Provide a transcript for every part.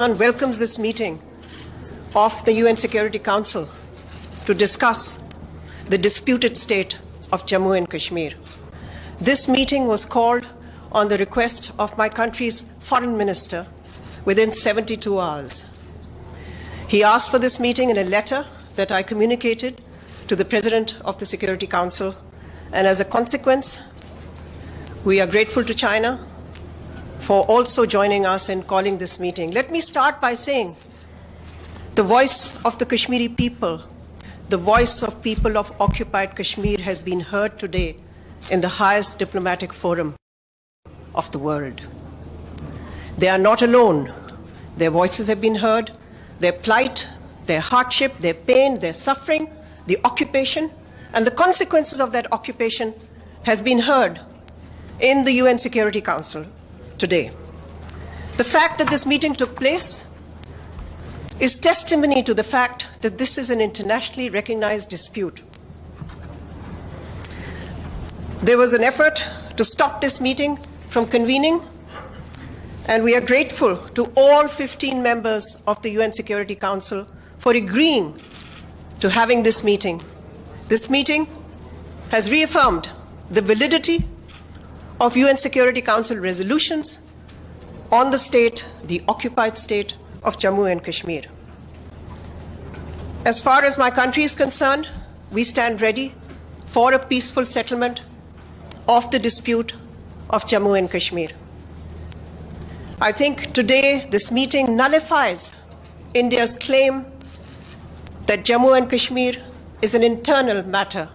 and welcomes this meeting of the UN Security Council to discuss the disputed state of Jammu and Kashmir. This meeting was called on the request of my country's foreign minister within 72 hours. He asked for this meeting in a letter that I communicated to the President of the Security Council, and as a consequence, we are grateful to China for also joining us in calling this meeting. Let me start by saying the voice of the Kashmiri people, the voice of people of occupied Kashmir has been heard today in the highest diplomatic forum of the world. They are not alone. Their voices have been heard, their plight, their hardship, their pain, their suffering, the occupation, and the consequences of that occupation has been heard in the UN Security Council today. The fact that this meeting took place is testimony to the fact that this is an internationally recognized dispute. There was an effort to stop this meeting from convening, and we are grateful to all 15 members of the UN Security Council for agreeing to having this meeting. This meeting has reaffirmed the validity of UN Security Council resolutions on the state, the occupied state of Jammu and Kashmir. As far as my country is concerned, we stand ready for a peaceful settlement of the dispute of Jammu and Kashmir. I think today this meeting nullifies India's claim that Jammu and Kashmir is an internal matter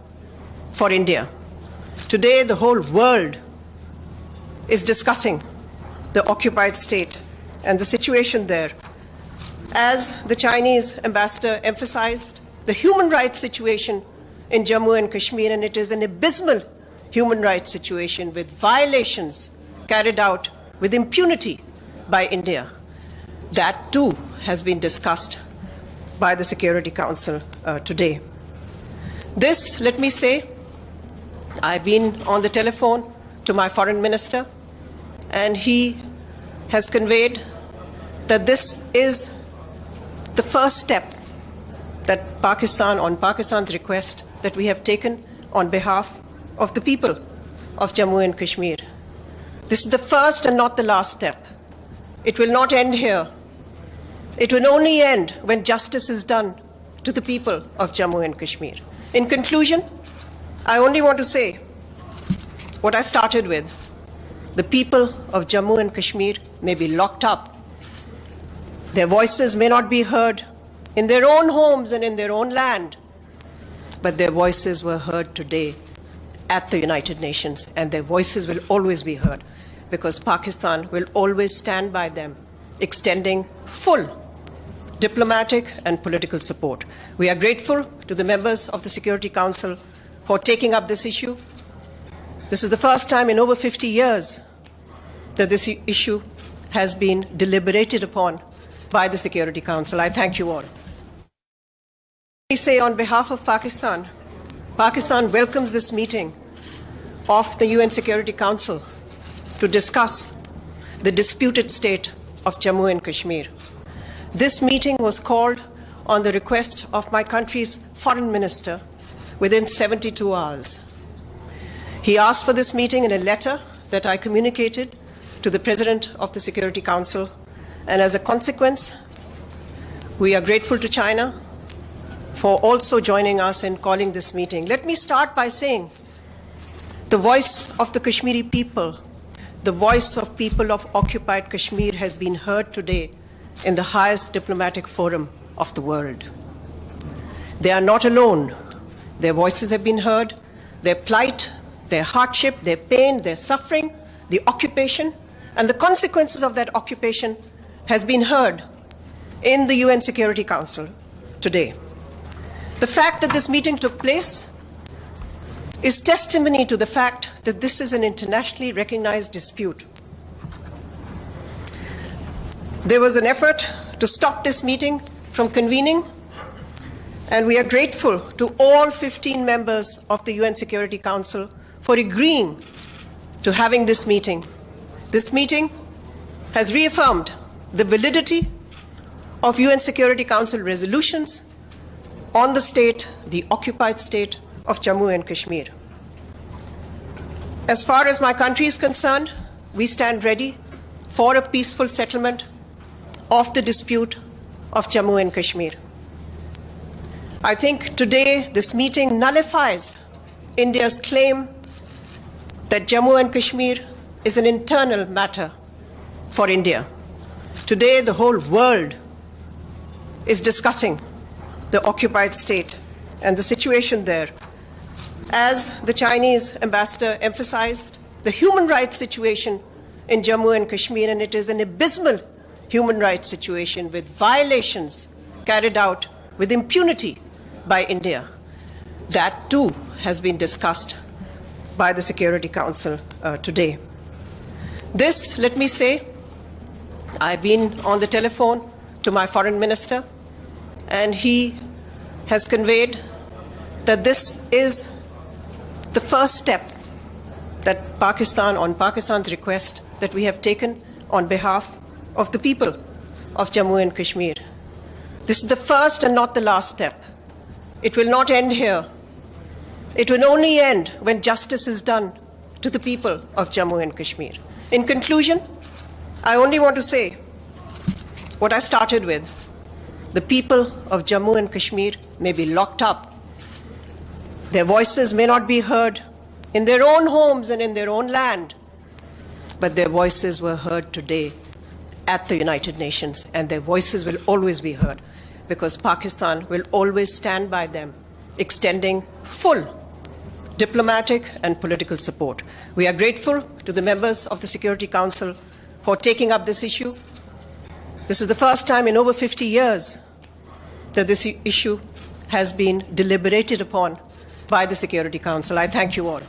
for India. Today, the whole world is discussing the occupied state and the situation there. As the Chinese ambassador emphasized, the human rights situation in Jammu and Kashmir, and it is an abysmal human rights situation with violations carried out with impunity by India. That too has been discussed by the Security Council uh, today. This, let me say, I've been on the telephone to my foreign minister, and he has conveyed that this is the first step that Pakistan, on Pakistan's request, that we have taken on behalf of the people of Jammu and Kashmir. This is the first and not the last step. It will not end here. It will only end when justice is done to the people of Jammu and Kashmir. In conclusion, I only want to say what I started with. The people of Jammu and Kashmir may be locked up. Their voices may not be heard in their own homes and in their own land, but their voices were heard today at the United Nations, and their voices will always be heard because Pakistan will always stand by them, extending full diplomatic and political support. We are grateful to the members of the Security Council for taking up this issue. This is the first time in over 50 years that this issue has been deliberated upon by the Security Council. I thank you all. I say on behalf of Pakistan, Pakistan welcomes this meeting of the UN Security Council to discuss the disputed state of Jammu and Kashmir. This meeting was called on the request of my country's foreign minister within 72 hours. He asked for this meeting in a letter that I communicated to the President of the Security Council, and as a consequence, we are grateful to China for also joining us in calling this meeting. Let me start by saying the voice of the Kashmiri people, the voice of people of occupied Kashmir has been heard today in the highest diplomatic forum of the world. They are not alone. Their voices have been heard, their plight, their hardship, their pain, their suffering, the occupation, and the consequences of that occupation has been heard in the UN Security Council today. The fact that this meeting took place is testimony to the fact that this is an internationally recognized dispute there was an effort to stop this meeting from convening, and we are grateful to all 15 members of the UN Security Council for agreeing to having this meeting. This meeting has reaffirmed the validity of UN Security Council resolutions on the state, the occupied state of Jammu and Kashmir. As far as my country is concerned, we stand ready for a peaceful settlement of the dispute of Jammu and Kashmir. I think today this meeting nullifies India's claim that Jammu and Kashmir is an internal matter for India. Today, the whole world is discussing the occupied state and the situation there. As the Chinese ambassador emphasized, the human rights situation in Jammu and Kashmir, and it is an abysmal human rights situation with violations carried out with impunity by India. That too has been discussed by the Security Council uh, today. This, let me say, I've been on the telephone to my foreign minister, and he has conveyed that this is the first step that Pakistan, on Pakistan's request, that we have taken on behalf of the people of Jammu and Kashmir. This is the first and not the last step. It will not end here. It will only end when justice is done to the people of Jammu and Kashmir. In conclusion, I only want to say what I started with. The people of Jammu and Kashmir may be locked up. Their voices may not be heard in their own homes and in their own land, but their voices were heard today at the United Nations, and their voices will always be heard because Pakistan will always stand by them, extending full diplomatic and political support. We are grateful to the members of the Security Council for taking up this issue. This is the first time in over 50 years that this issue has been deliberated upon by the Security Council. I thank you all.